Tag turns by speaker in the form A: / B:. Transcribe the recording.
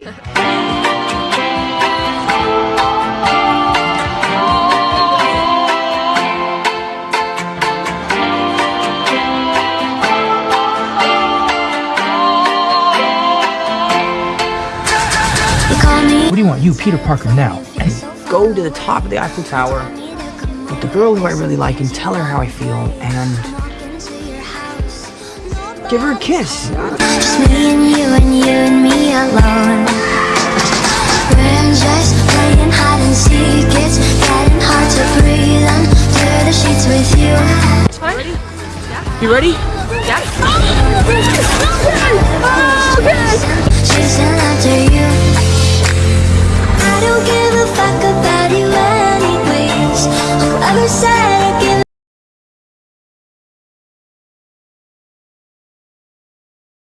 A: What do you want, you, Peter Parker, now? And go to the top of the Eiffel Tower with the girl who I really like and tell her how I feel and give her a kiss.
B: You
A: ready?
B: Chasing after you. I don't give a fuck about you